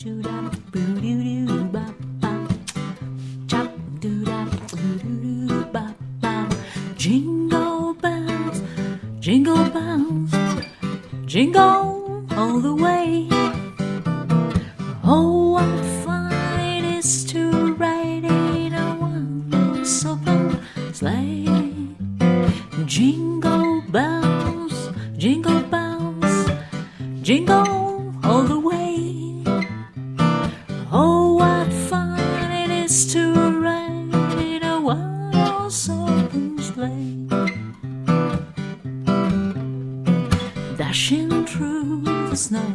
Jingle bells, jingle bells, jingle all the way. Oh, what fun it is to ride in a one-horse open sleigh. Jingle bells, jingle bells, jingle all the way. One-horse open. Dashing through the snow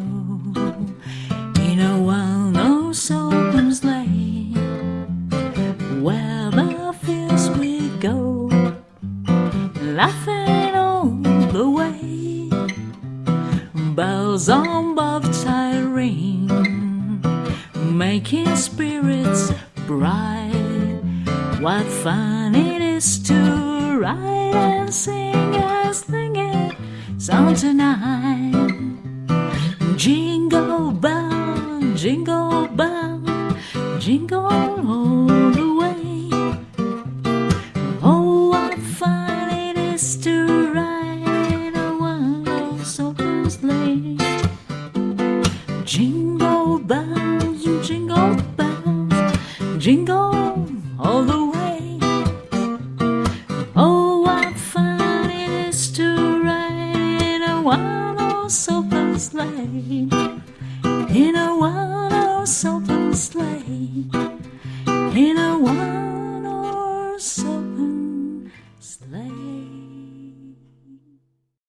in a one-horse open sleigh. Where the fields we go, laughing all the way. Bells on both sides ring, making spirits bright. What fun it is to ride and sing a singing song tonight. Jingle bell, jingle bell, jingle all the way. Oh, what fun it is to ride a one-horse open sleigh. Jingle bells, jingle bells, jingle all the way. or silver sleigh, in a one horse open sleigh, in a one horse open sleigh.